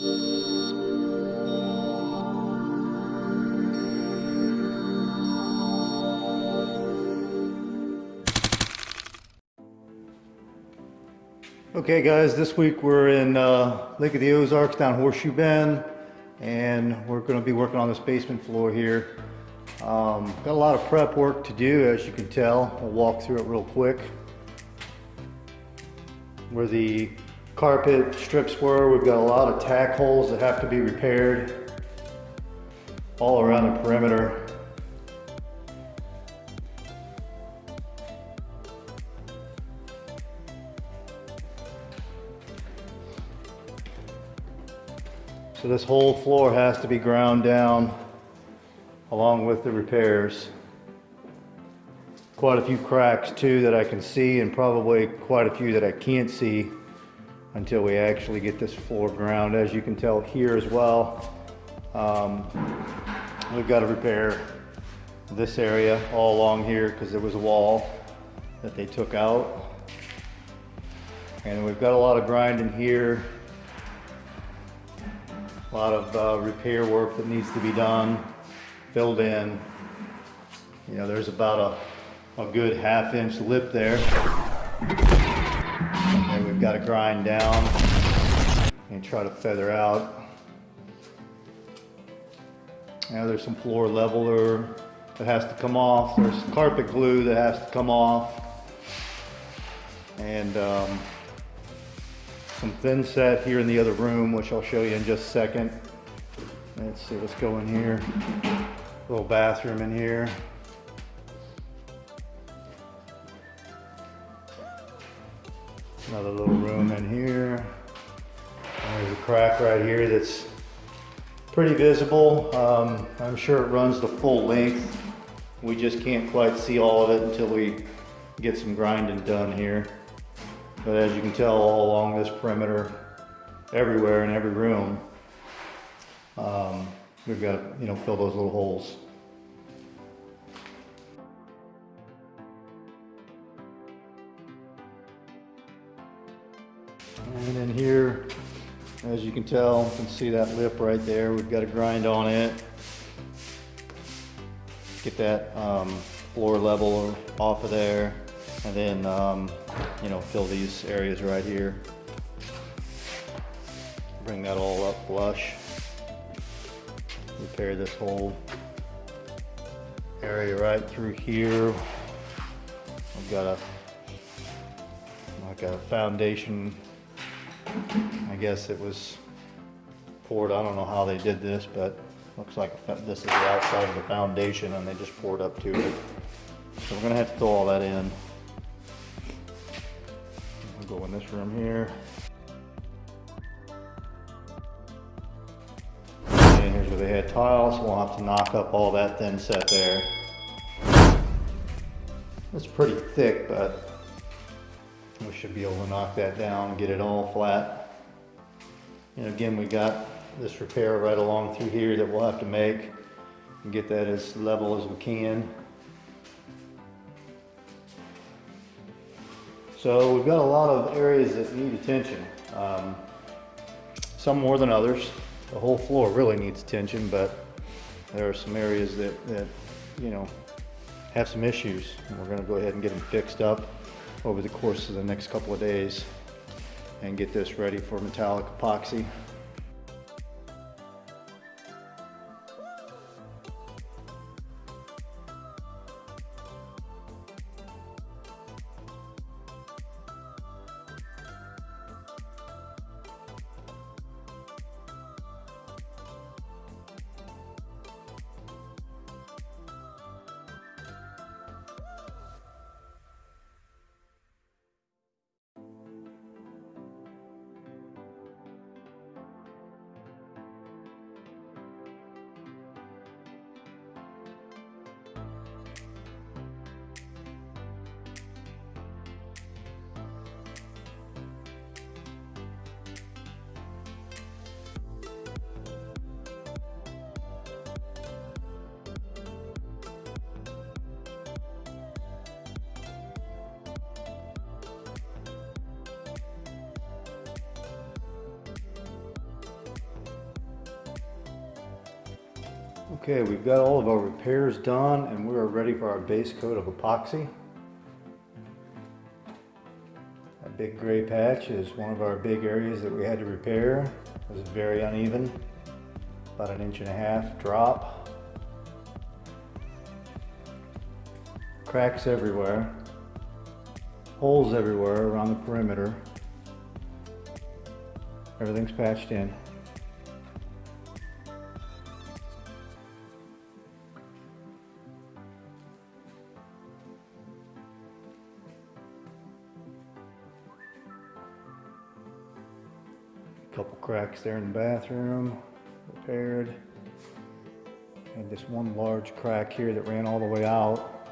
Okay guys, this week we're in uh, Lake of the Ozarks down Horseshoe Bend and we're going to be working on this basement floor here. Um, got a lot of prep work to do as you can tell. I'll walk through it real quick. Where the carpet strips were, we've got a lot of tack holes that have to be repaired all around the perimeter. So this whole floor has to be ground down along with the repairs. Quite a few cracks too that I can see and probably quite a few that I can't see until we actually get this floor ground. As you can tell here as well, um, we've got to repair this area all along here because there was a wall that they took out. And we've got a lot of grinding here a lot of uh, repair work that needs to be done, filled in. You know, there's about a, a good half inch lip there. Got to grind down and try to feather out. Now there's some floor leveler that has to come off. There's carpet glue that has to come off. And um, some thin set here in the other room, which I'll show you in just a second. Let's see what's going here. Little bathroom in here. Another little room in here. And there's a crack right here that's pretty visible. Um, I'm sure it runs the full length. We just can't quite see all of it until we get some grinding done here. But as you can tell all along this perimeter, everywhere in every room, um, we've got to you know fill those little holes. And then here, as you can tell, you can see that lip right there. We've got to grind on it. Get that um, floor level off of there. And then, um, you know, fill these areas right here. Bring that all up flush. Repair this whole area right through here. I've got a like a foundation. I guess it was poured. I don't know how they did this, but looks like this is the outside of the foundation and they just poured up to it. So we're gonna have to throw all that in We'll go in this room here. And here's where they had tiles. We'll have to knock up all that thin set there. It's pretty thick, but we should be able to knock that down get it all flat. And again, we got this repair right along through here that we'll have to make and get that as level as we can. So we've got a lot of areas that need attention. Um, some more than others. The whole floor really needs attention, but there are some areas that, that you know, have some issues. And we're gonna go ahead and get them fixed up over the course of the next couple of days and get this ready for metallic epoxy. Okay, we've got all of our repairs done and we are ready for our base coat of epoxy. That big gray patch is one of our big areas that we had to repair. It was very uneven, about an inch and a half drop. Cracks everywhere, holes everywhere around the perimeter. Everything's patched in. Cracks there in the bathroom, repaired. And this one large crack here that ran all the way out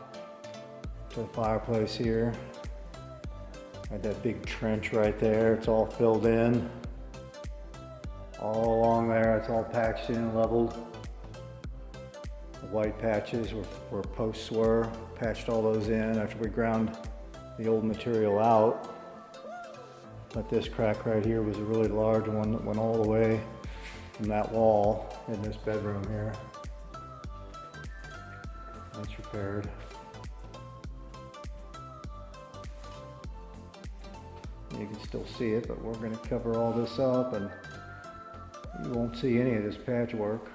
to the fireplace here. Had that big trench right there, it's all filled in. All along there, it's all patched in and leveled. The white patches were where posts were, patched all those in after we ground the old material out. But this crack right here was a really large one that went all the way from that wall in this bedroom here. That's repaired. You can still see it, but we're gonna cover all this up and you won't see any of this patchwork.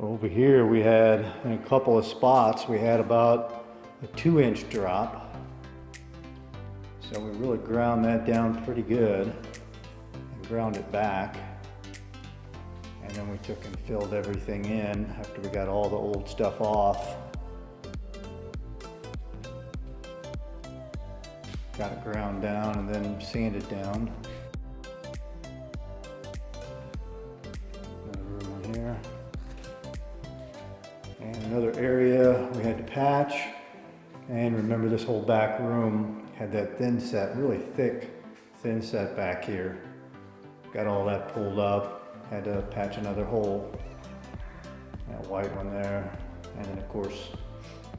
Over here we had, in a couple of spots, we had about a two inch drop. So we really ground that down pretty good and ground it back. And then we took and filled everything in after we got all the old stuff off. Got it ground down and then sanded down. Another area we had to patch. And remember this whole back room had that thin set, really thick thin set back here. Got all that pulled up, had to patch another hole. That white one there. And then of course,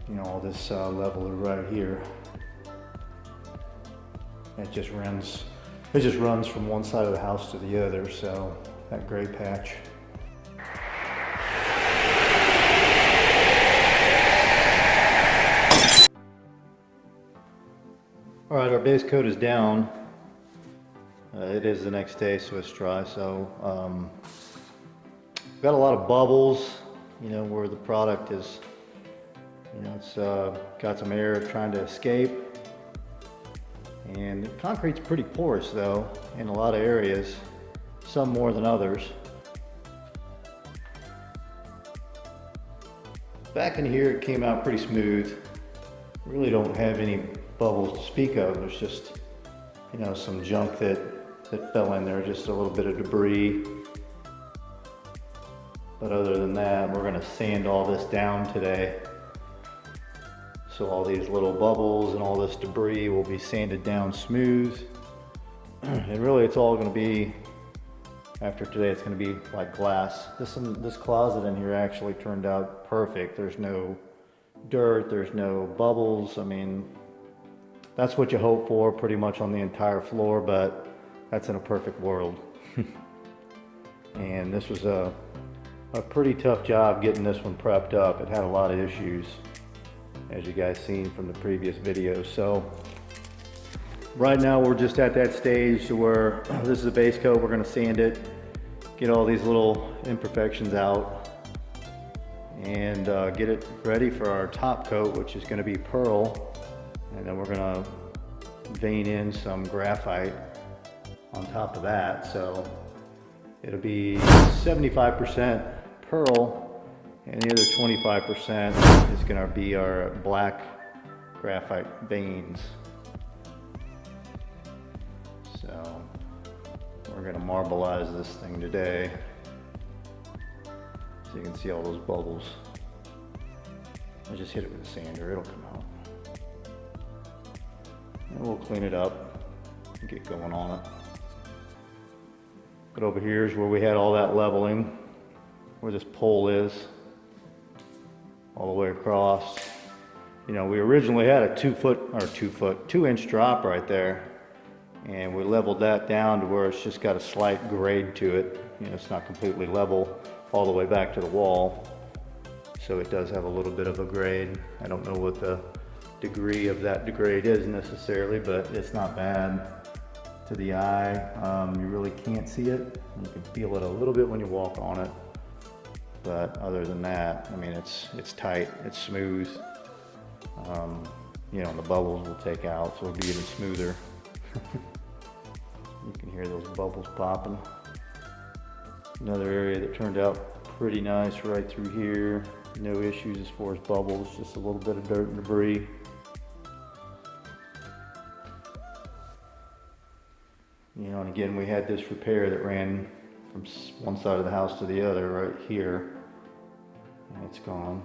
you know, all this uh, leveler right here. It just runs, it just runs from one side of the house to the other, so that gray patch. All right, our base coat is down. Uh, it is the next day, Swiss dry, so um, got a lot of bubbles, you know, where the product is, you know, it's uh, got some air trying to escape. And concrete's pretty porous though, in a lot of areas, some more than others. Back in here, it came out pretty smooth. Really don't have any bubbles to speak of. There's just, you know, some junk that, that fell in there, just a little bit of debris. But other than that, we're gonna sand all this down today. So all these little bubbles and all this debris will be sanded down smooth. and really it's all gonna be, after today, it's gonna be like glass. This, this closet in here actually turned out perfect. There's no dirt, there's no bubbles. I mean, that's what you hope for pretty much on the entire floor, but that's in a perfect world. and this was a, a pretty tough job getting this one prepped up. It had a lot of issues as you guys seen from the previous video. So right now we're just at that stage where this is a base coat. We're gonna sand it, get all these little imperfections out and uh, get it ready for our top coat, which is gonna be pearl. And then we're gonna vein in some graphite on top of that. So it'll be 75% pearl and the other 25% is gonna be our black graphite veins. So we're gonna marbleize this thing today. So you can see all those bubbles. I just hit it with a sander, it'll come out. And we'll clean it up and get going on it. But over here is where we had all that leveling, where this pole is all the way across. You know, we originally had a two foot or two foot, two inch drop right there. And we leveled that down to where it's just got a slight grade to it. You know, it's not completely level all the way back to the wall. So it does have a little bit of a grade. I don't know what the degree of that degrade is necessarily, but it's not bad to the eye. Um, you really can't see it. You can feel it a little bit when you walk on it. But other than that, I mean, it's, it's tight, it's smooth. Um, you know, the bubbles will take out, so it'll be even smoother. you can hear those bubbles popping. Another area that turned out pretty nice right through here. No issues as far as bubbles, just a little bit of dirt and debris. You know, and again, we had this repair that ran from one side of the house to the other right here. And it's gone.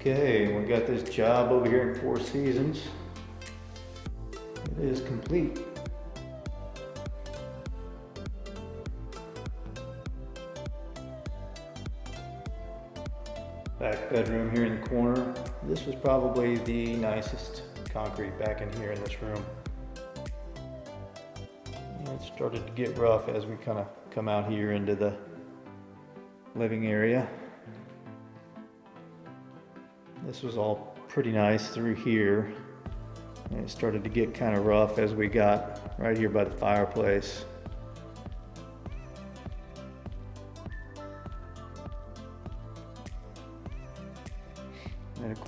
Okay, we got this job over here in Four Seasons. It is complete. Back bedroom here in the corner. This was probably the nicest concrete back in here in this room. It started to get rough as we kind of come out here into the living area. This was all pretty nice through here. And it started to get kind of rough as we got right here by the fireplace.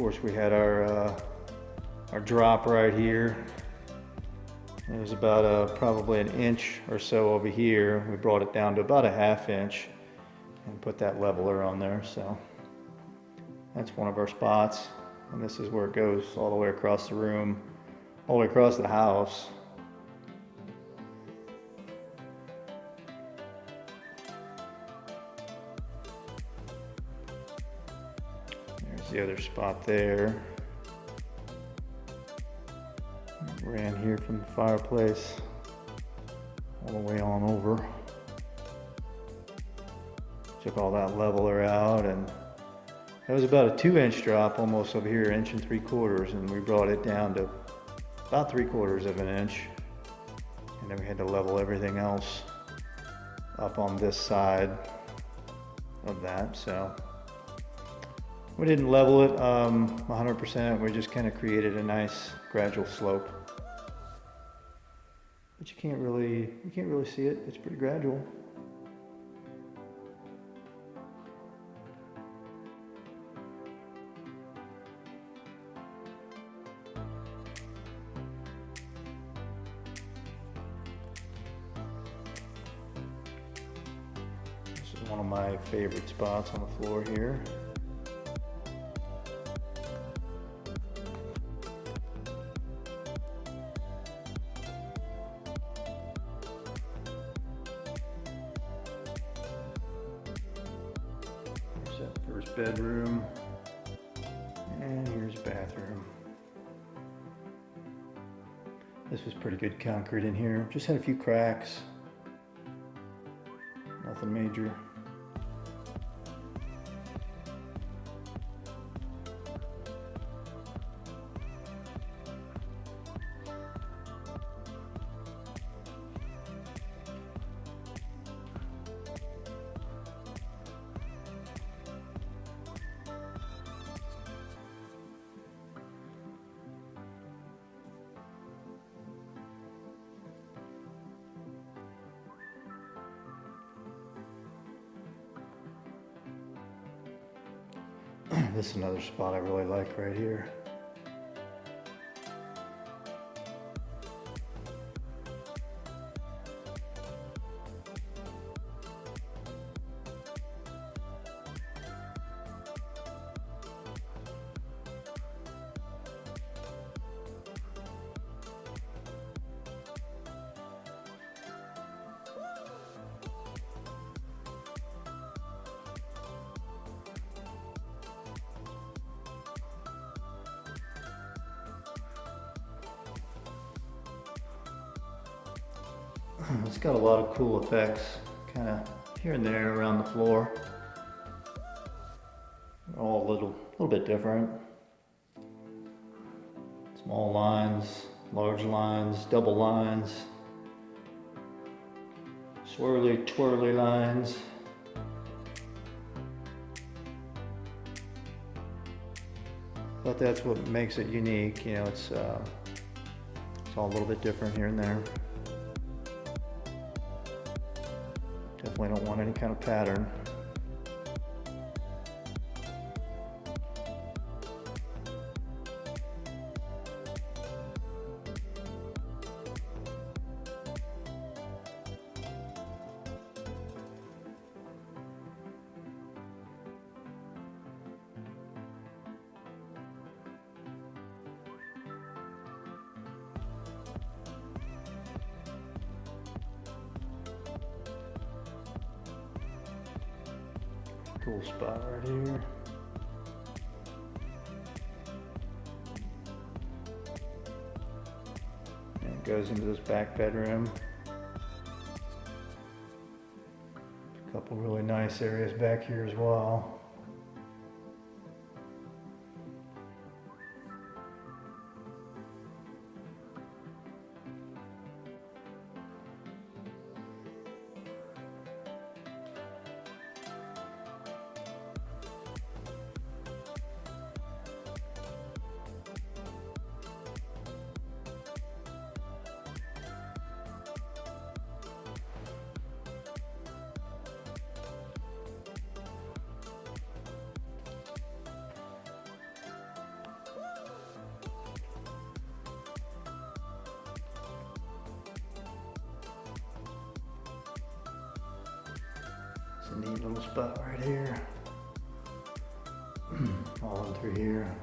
Course we had our, uh, our drop right here. It was about uh probably an inch or so over here. We brought it down to about a half inch and put that leveler on there, so. That's one of our spots. And this is where it goes all the way across the room, all the way across the house. The other spot there. Ran here from the fireplace all the way on over. Took all that leveler out and that was about a two inch drop almost over here, inch and three quarters, and we brought it down to about three quarters of an inch. And then we had to level everything else up on this side of that, so. We didn't level it um, 100%, we just kind of created a nice gradual slope. But you can't really, you can't really see it, it's pretty gradual. This is one of my favorite spots on the floor here. Concrete in here. Just had a few cracks. Nothing major. this is another spot I really like right here. It's got a lot of cool effects, kind of here and there around the floor. all a little, little bit different. Small lines, large lines, double lines, swirly, twirly lines. But that's what makes it unique, you know, it's, uh, it's all a little bit different here and there. Definitely don't want any kind of pattern. It goes into this back bedroom. A couple really nice areas back here as well. A neat little spot right here. All in through here.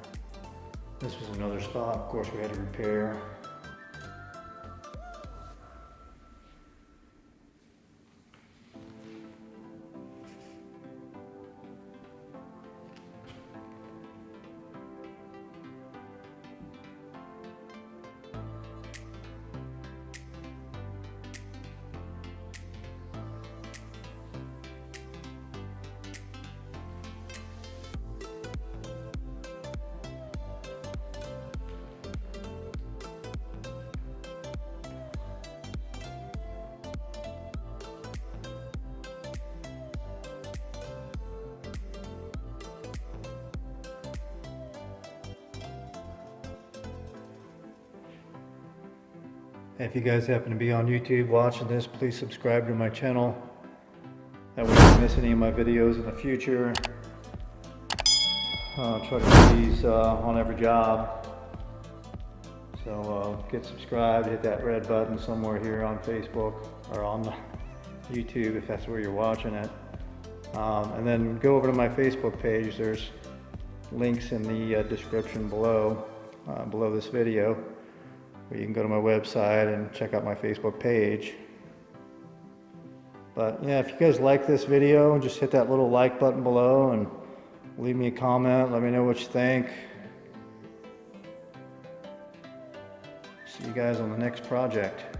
This was another spot, of course we had to repair. If you guys happen to be on YouTube watching this, please subscribe to my channel. That way you don't miss any of my videos in the future. Uh, try to put these uh, on every job. So uh, get subscribed, hit that red button somewhere here on Facebook or on YouTube if that's where you're watching it. Um, and then go over to my Facebook page. There's links in the uh, description below, uh, below this video. Or you can go to my website and check out my Facebook page. But yeah, if you guys like this video, just hit that little like button below and leave me a comment. Let me know what you think. See you guys on the next project.